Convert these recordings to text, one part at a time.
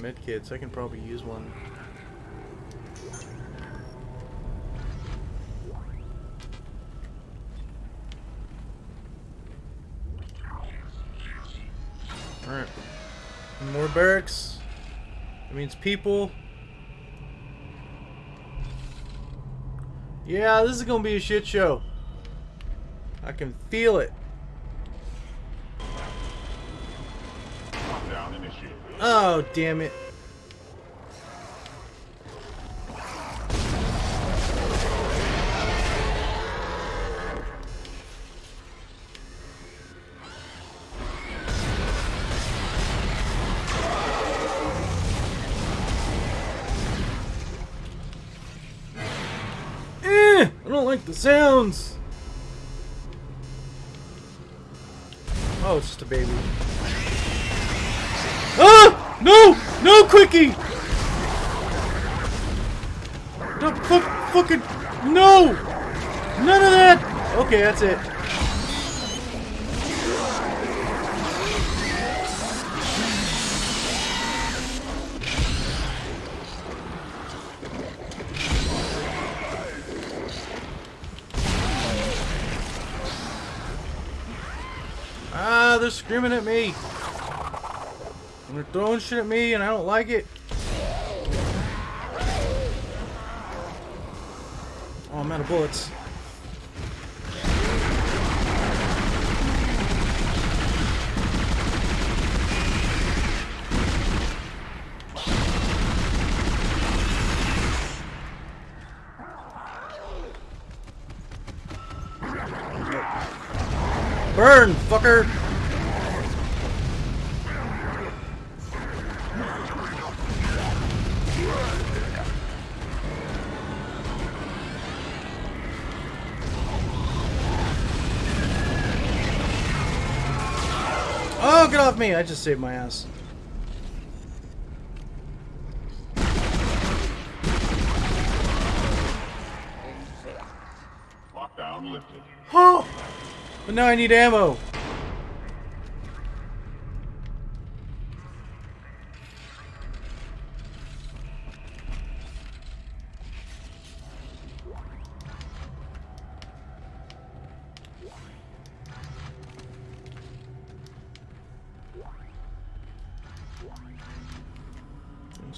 Need a med kit, so I can probably use one. Alright. More barracks. That means people. Yeah, this is gonna be a shit show. I can feel it. Lockdown initiated. Oh, damn it. Eh, I don't like the sounds. Oh, it's just a baby. No! No, Quickie! No, fuck, fucking, no! None of that! Okay, that's it. Ah, they're screaming at me. Throwing shit at me and I don't like it. Oh, I'm out of bullets. Burn, fucker! Me! I just saved my ass. Lockdown lifted. Oh! But now I need ammo.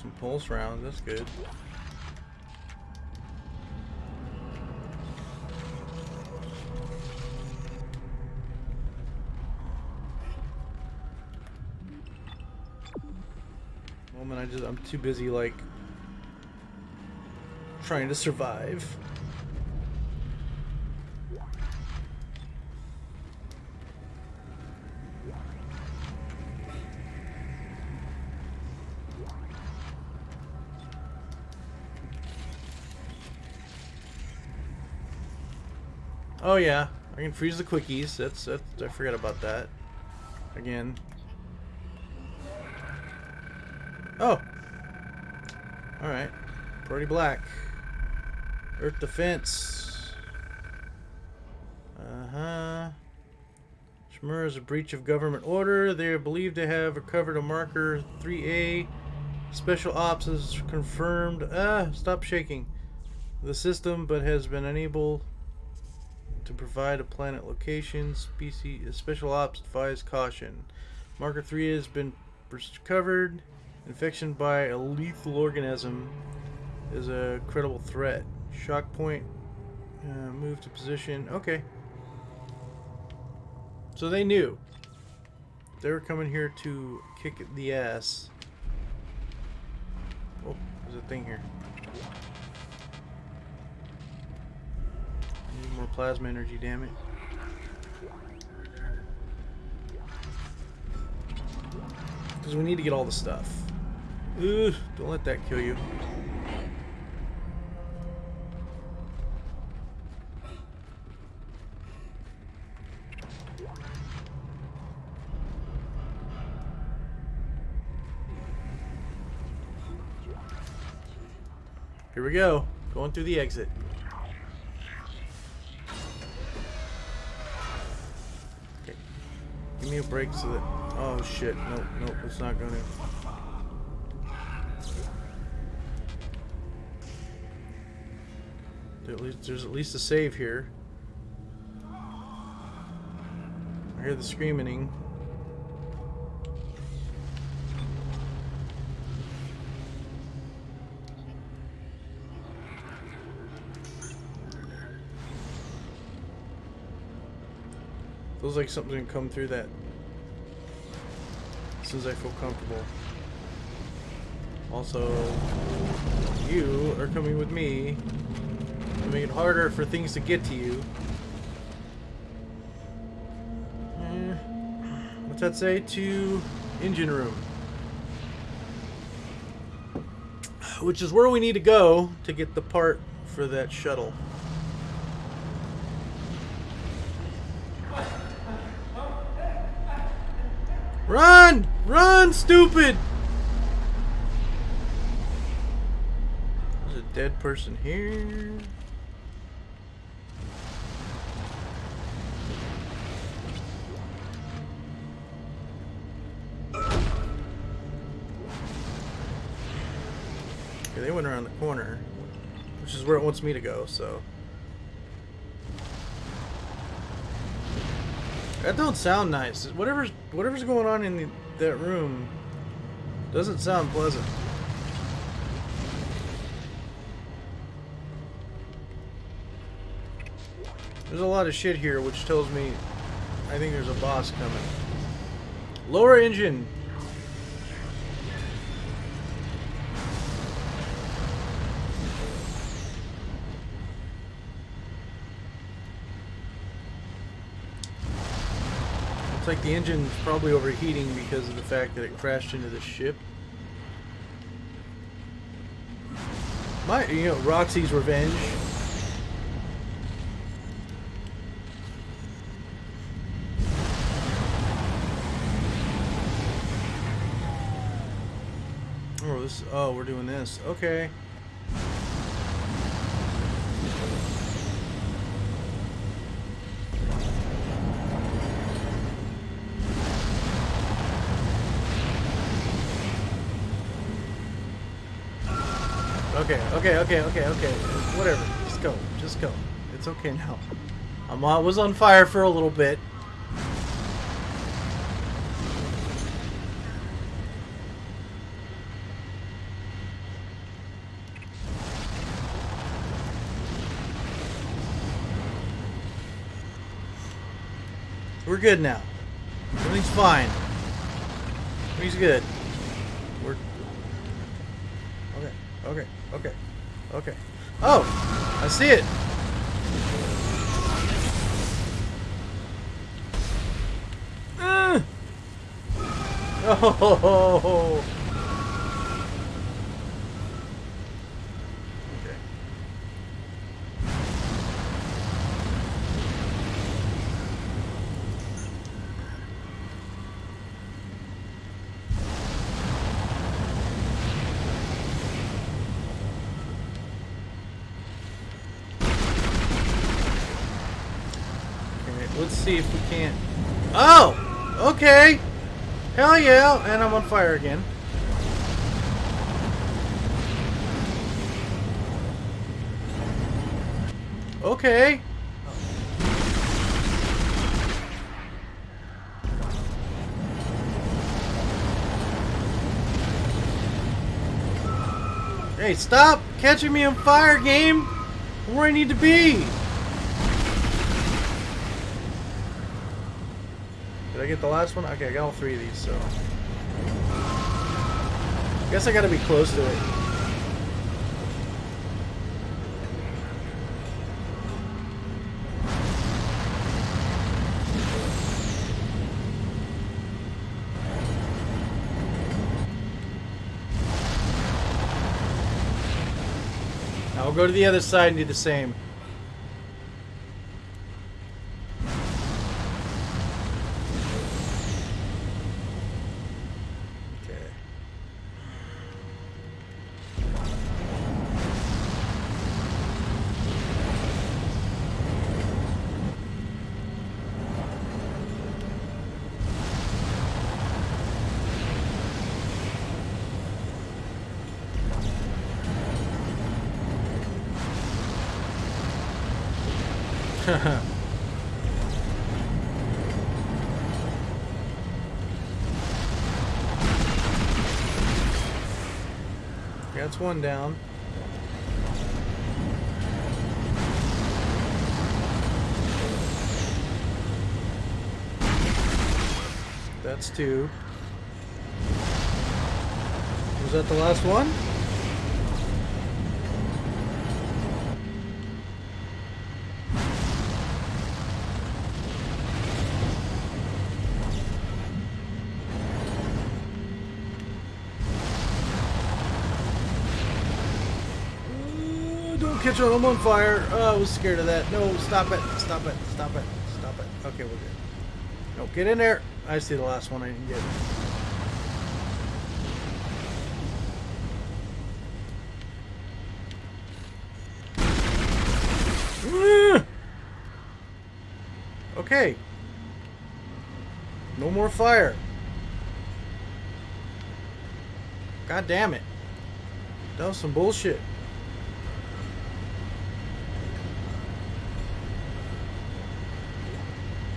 Some pulse rounds, that's good. Moment, I just I'm too busy like trying to survive. Oh yeah, I can freeze the quickies. That's that's I forgot about that. Again. Oh. All right. Pretty black. Earth defense. Uh huh. Shmur is a breach of government order. They are believed to have recovered a marker 3A. Special ops has confirmed. Ah, stop shaking. The system, but has been unable to provide a planet location. Species special ops advise caution. Marker 3 has been recovered. Infection by a lethal organism is a credible threat. Shock point. Uh, move to position. Okay. So they knew. They were coming here to kick the ass. Oh, there's a thing here. More plasma energy, damn it. Because we need to get all the stuff. Ugh, don't let that kill you. Here we go. Going through the exit. me a break so that... Oh, shit. Nope, nope, it's not gonna... At least, there's at least a save here. I hear the screaming. Feels like something's gonna come through that soon as I feel comfortable. Also, you are coming with me to make it harder for things to get to you. Eh, what's that say? To engine room. Which is where we need to go to get the part for that shuttle. Stupid! There's a dead person here. Okay, they went around the corner, which is where it wants me to go, so. That don't sound nice. Whatever's whatever's going on in the, that room doesn't sound pleasant. There's a lot of shit here, which tells me I think there's a boss coming. Lower engine. Looks like the engine's probably overheating because of the fact that it crashed into the ship. My, you know, Roxy's revenge. Oh, this. Oh, we're doing this. Okay. Okay, okay, okay, okay, okay. Whatever. Just go. Just go. It's okay now. I was on fire for a little bit. We're good now. Everything's fine. Everything's good. We're okay. Okay. Okay. Okay. Oh! I see it! Uh. Oh! Okay. Okay, let's see if we can't. Oh! Okay! Hell yeah! And I'm on fire again. Okay. Hey, stop catching me on fire, game! Where I need to be! Did I get the last one? Okay, I got all three of these, so... I guess I gotta be close to it. We'll go to the other side and do the same. One down. That's two. Was that the last one? Catch on, I'm on fire. Oh, I was scared of that. No, stop it, stop it, stop it, stop it. Okay, we're good. No, get in there. I see the last one I didn't get. Ah! Okay. No more fire. God damn it. That was some bullshit.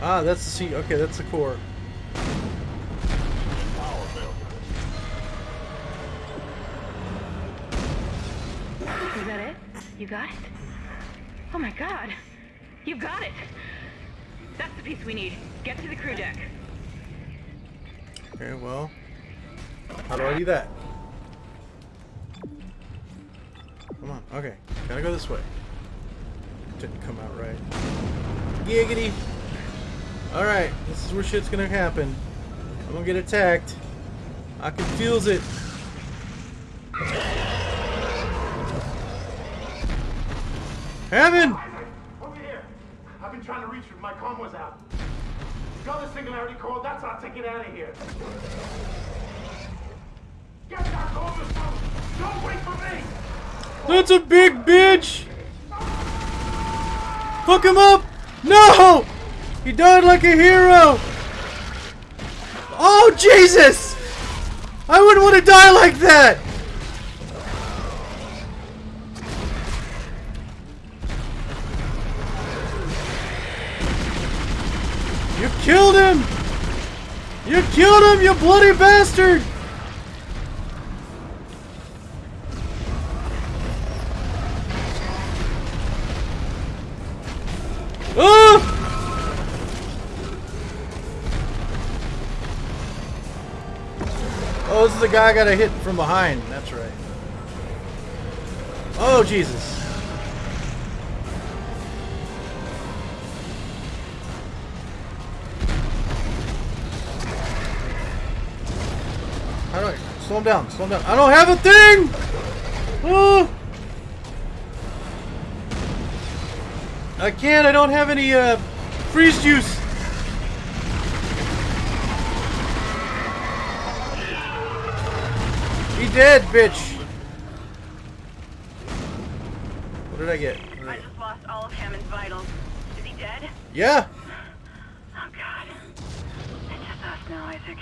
Ah, that's the seat. Okay, that's the core. Is that it? You got it? Oh my god! You got it! That's the piece we need. Get to the crew deck. Okay, well. How do I do that? Come on. Okay. Gotta go this way. Didn't come out right. Giggity! Alright, this is where shit's gonna happen. I'm gonna get attacked. I can feel it. Heaven! Over here. I've been trying to reach you. My comm was out. Got the singularity code. That's our ticket out of here. Get that to. Don't wait for me. That's a big bitch! Fuck him up! No! He died like a hero! Oh, Jesus! I wouldn't want to die like that! You killed him! You killed him, you bloody bastard! Guy got a hit from behind. That's right. Oh, Jesus. How do I slow him down? Slow him down. I don't have a thing. Oh. I can't. I don't have any uh, freeze juice. He dead, bitch. What did I get? Did I I just lost all of Hammond's vitals. Is he dead? Yeah. Oh god. It's just us now, Isaac.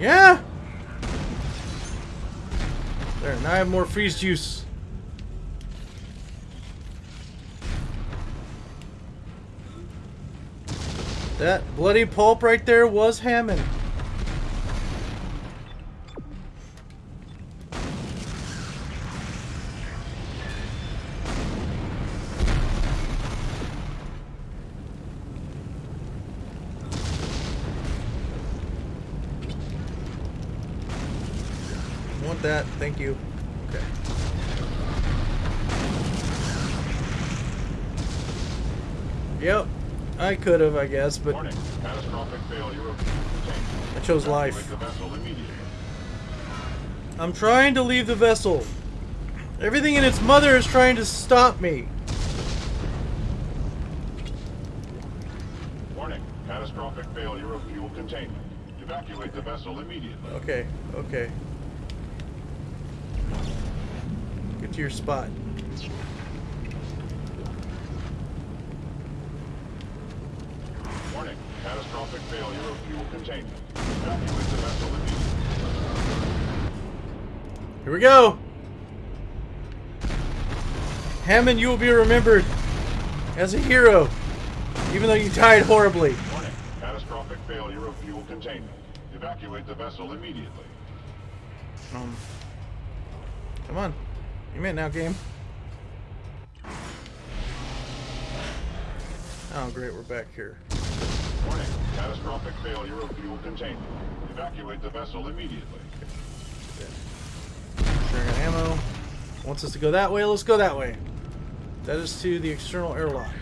Yeah. There. Now I have more freeze juice. That bloody pulp right there was Hammond. Want that? Thank you. Okay. Yep. I could have, I guess, but Warning. Catastrophic failure of. I chose life. Evacuate the vessel immediately. I'm trying to leave the vessel. Everything in its mother is trying to stop me. Warning. Catastrophic failure of fuel containment. Evacuate the vessel immediately. Okay, okay. To your spot. Warning. Catastrophic failure of fuel containment. Evacuate the vessel immediately. Here we go. Hammond, you will be remembered as a hero. Even though you died horribly. Warning. Catastrophic failure of fuel containment. Evacuate the vessel immediately. Um, come on. You made now, game. Oh, great. We're back here. Warning. Catastrophic failure of fuel containment. Evacuate the vessel immediately. I got ammo. Wants us to go that way. Let's go that way. That is to the external airlock.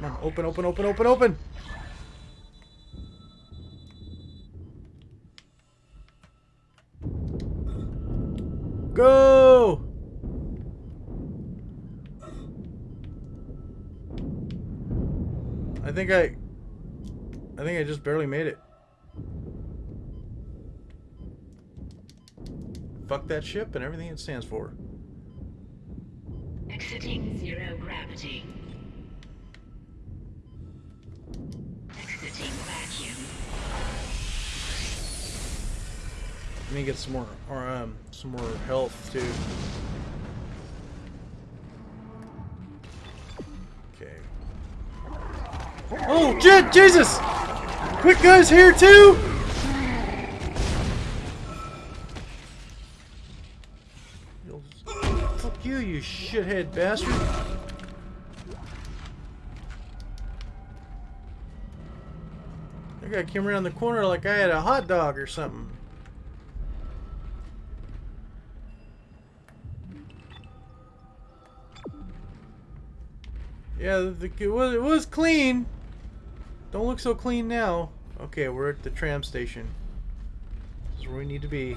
Come on, open, open, open, open, open! Go! I think I... I think I just barely made it. Fuck that ship and everything it stands for. Exiting zero gravity. Exiting vacuum. Let me get some more, or um, some more health too. Okay. Oh, shit, Jesus! Quick guys here too! Fuck you, you shithead bastard! That guy came around the corner like I had a hot dog or something. Yeah, the, it, was, it was clean. Don't look so clean now. Okay, we're at the tram station. This is where we need to be.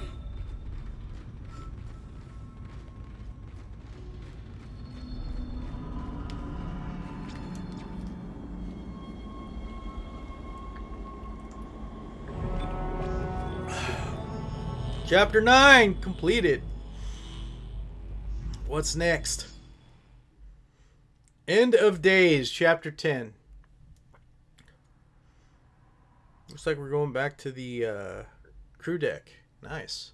Chapter 9 completed. What's next? End of Days, Chapter 10. Looks like we're going back to the uh, crew deck. Nice.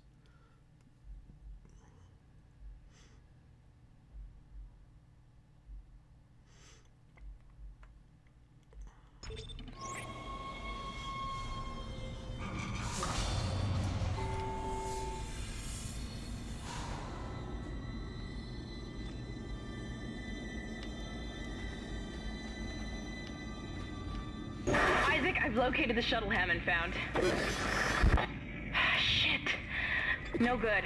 I've located the shuttle Hammond found. Shit. No good.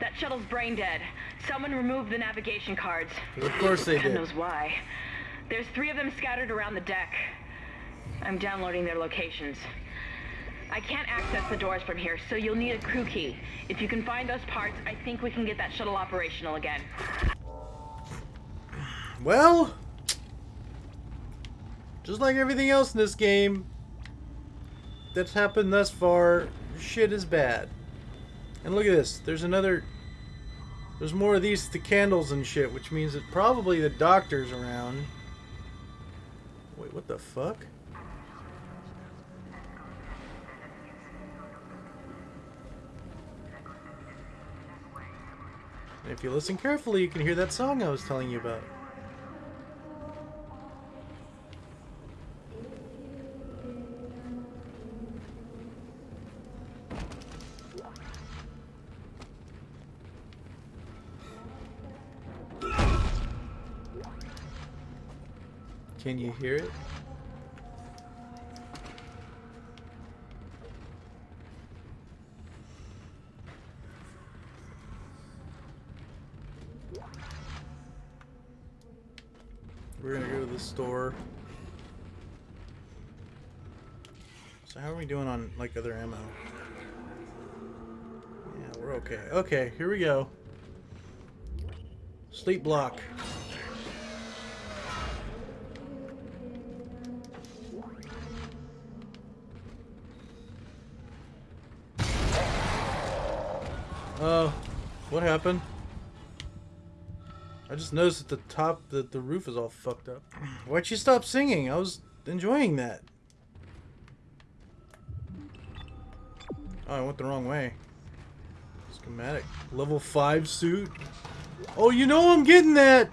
That shuttle's brain dead. Someone removed the navigation cards. Of course they God did. knows why. There's three of them scattered around the deck. I'm downloading their locations. I can't access the doors from here, so you'll need a crew key. If you can find those parts, I think we can get that shuttle operational again. Well, just like everything else in this game that's happened thus far, shit is bad. And look at this. There's another. There's more of these the candles and shit, which means that probably the doctor's around. Wait, what the fuck? And if you listen carefully, you can hear that song I was telling you about. Can you hear it? We're gonna go to the store. So how are we doing on like other ammo? Yeah, we're okay. Okay, here we go. Sleep block. What happened? I just noticed at the top that the roof is all fucked up. Why'd you stop singing? I was enjoying that. Oh, I went the wrong way. Schematic. Level 5 suit. Oh, you know I'm getting that.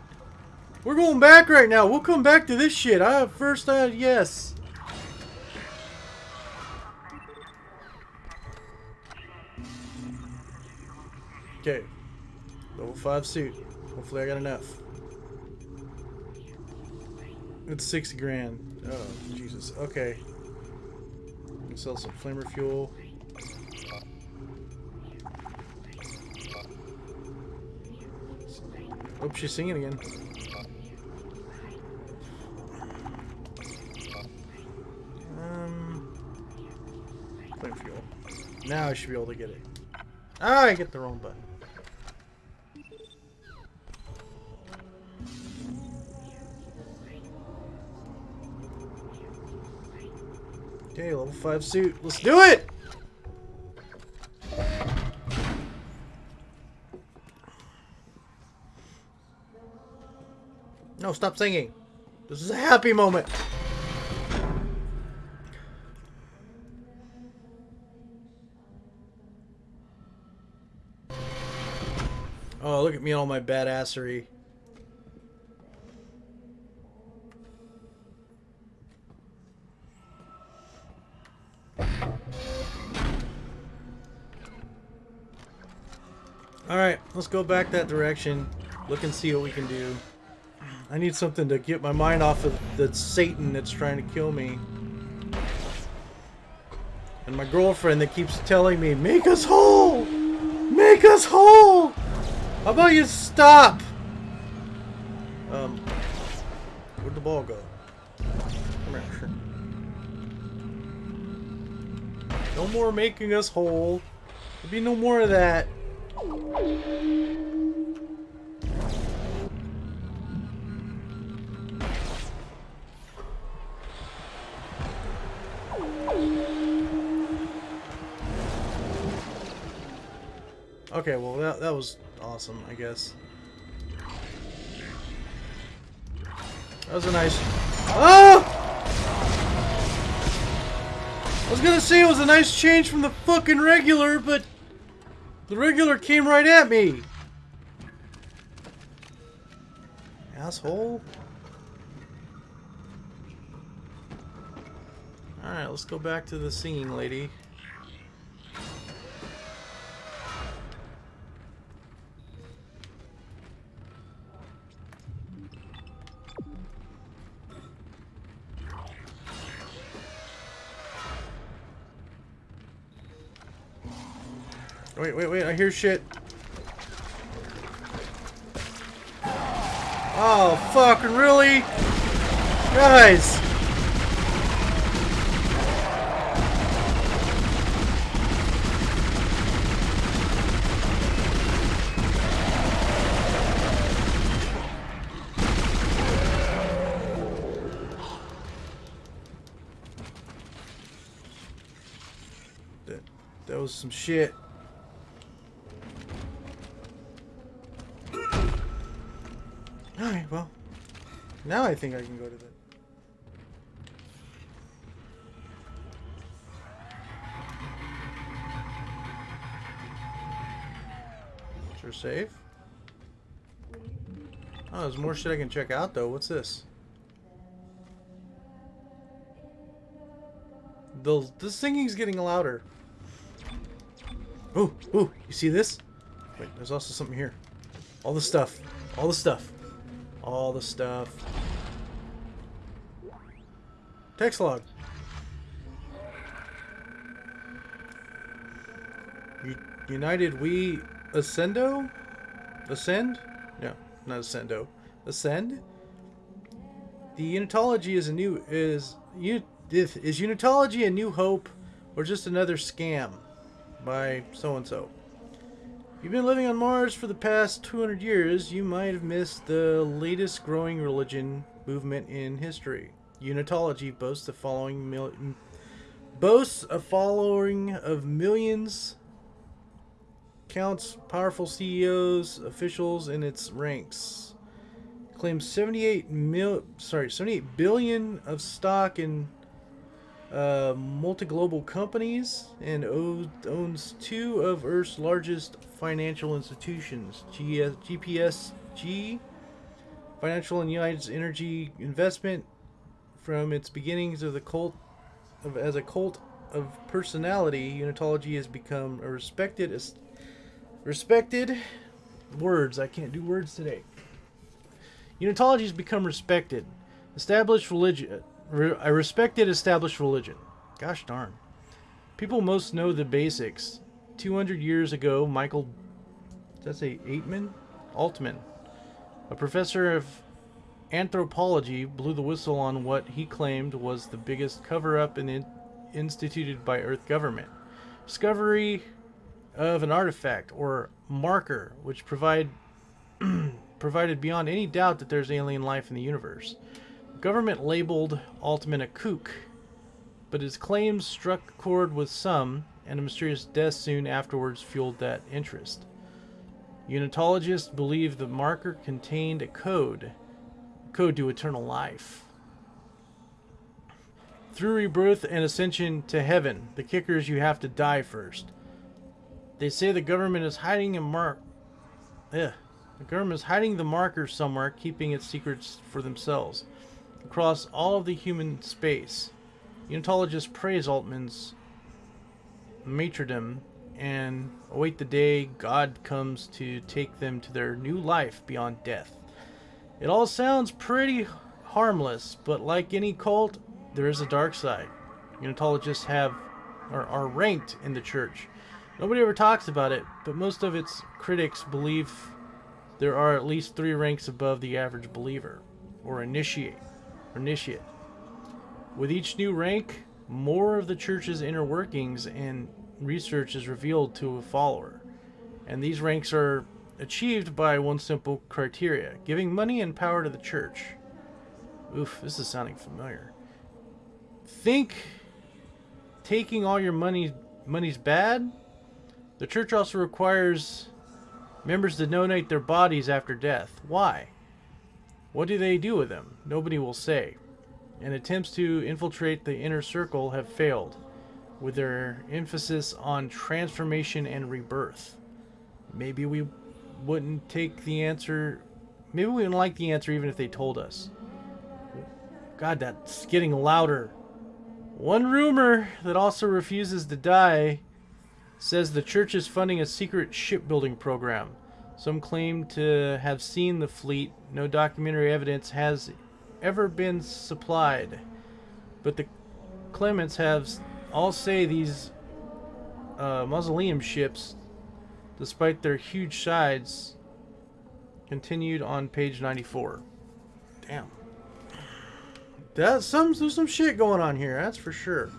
We're going back right now. We'll come back to this shit. I first, uh, yes. Okay. Level 5 suit. Hopefully I got enough. It's 60 grand. Oh, Jesus. Okay. Can sell some flamer fuel. Oh, she's singing again. Um, flame fuel. Now I should be able to get it. Ah, I get the wrong button. Okay, level 5 suit. Let's do it! No, stop singing. This is a happy moment. Oh, look at me and all my badassery. Go back that direction. Look and see what we can do. I need something to get my mind off of the Satan that's trying to kill me. And my girlfriend that keeps telling me, make us whole! Make us whole! How about you stop? Um, where'd the ball go? No more making us whole. There'll be no more of that. Okay, well that that was awesome, I guess. That was a nice. Oh! I was gonna say it was a nice change from the fucking regular, but the regular came right at me. Asshole. Alright, let's go back to the singing lady. Wait, wait, wait, I hear shit. Oh, fucking really? Guys! That, that was some shit. Now I think I can go to the... Sure save. Oh, there's more shit I can check out though. What's this? The, the singing's getting louder. Ooh, ooh, you see this? Wait, there's also something here. All the stuff. All the stuff. All the stuff. Text log. United We Ascendo? Ascend? No, not Ascendo. Ascend? The Unitology is a new is is Unitology a new hope or just another scam by so and so? If you've been living on Mars for the past 200 years, you might have missed the latest growing religion movement in history. Unitology boasts a following mil boasts a following of millions, counts powerful CEOs, officials in its ranks. Claims 78 mil sorry, 78 billion of stock in uh, multi-global companies and owns two of Earth's largest financial institutions, GPSG, Financial and United Energy Investment, from its beginnings of the cult of as a cult of personality, Unitology has become a respected respected words. I can't do words today. Unitology has become respected, established religion, re- a respected established religion. Gosh darn. People most know the basics. 200 years ago, Michael, does that say Aitman? Altman, a professor of anthropology, blew the whistle on what he claimed was the biggest cover-up in, in, instituted by Earth government. Discovery of an artifact or marker which provide provided beyond any doubt that there's alien life in the universe. Government labeled Altman a kook, but his claims struck a chord with some, and a mysterious death soon afterwards fueled that interest. Unitologists believe the marker contained a code, code to eternal life. Through rebirth and ascension to heaven, the kicker is you have to die first. They say the government is hiding a mark. Ugh. The government is hiding the marker somewhere, keeping its secrets for themselves. Across all of the human space, Unitologists praise Altman's martyrdom and await the day God comes to take them to their new life beyond death. It all sounds pretty harmless, but like any cult, there is a dark side. Unitologists have are, are ranked in the church. Nobody ever talks about it, but most of its critics believe there are at least three ranks above the average believer, or initiate, or initiate. With each new rank, more of the church's inner workings and research is revealed to a follower, and these ranks are achieved by one simple criteria: giving money and power to the church. Oof, this is sounding familiar. Think taking all your money money's bad? The church also requires members to donate their bodies after death. Why? What do they do with them? Nobody will say. And attempts to infiltrate the inner circle have failed, with their emphasis on transformation and rebirth. Maybe we wouldn't take the answer. Maybe we wouldn't like the answer even if they told us. God, that's getting louder. One rumor that also refuses to die says the church is funding a secret shipbuilding program. Some claim to have seen the fleet. No documentary evidence has ever been supplied. But the Clements have all say these uh, mausoleum ships, despite their huge sides, continued on page 94. Damn. That's some there's some shit going on here, that's for sure.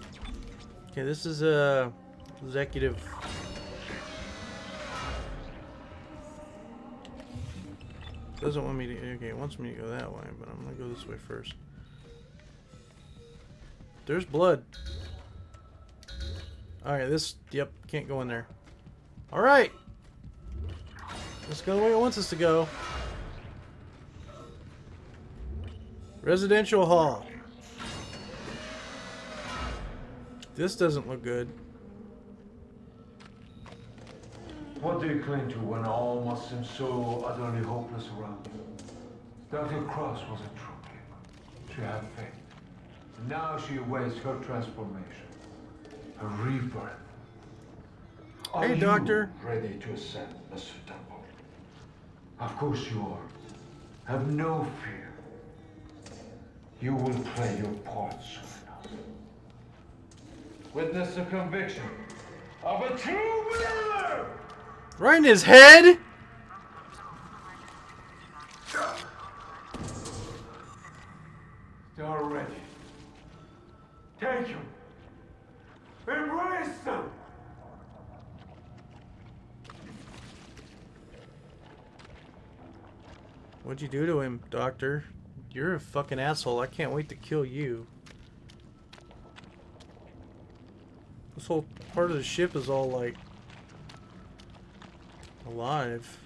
Okay, this is a executive doesn't want me to okay, wants me to go that way, but I'm gonna go this way first. There's blood. Alright, this yep, can't go in there. Alright. Let's go the way it wants us to go. Residential hall. This doesn't look good. What do you cling to when all must seem so utterly hopeless around you? Dr. Cross was a true king. She had faith. Now she awaits her transformation, her rebirth. Are Hey, you Doctor. ready to ascend, Mr. Temple? Of course you are. Have no fear. You will play your part soon enough. Witness the conviction of a true believer! Right in his head? They are ready. Take them. Embrace them. What'd you do to him, Doctor? You're a fucking asshole. I can't wait to kill you. This whole part of the ship is all like alive.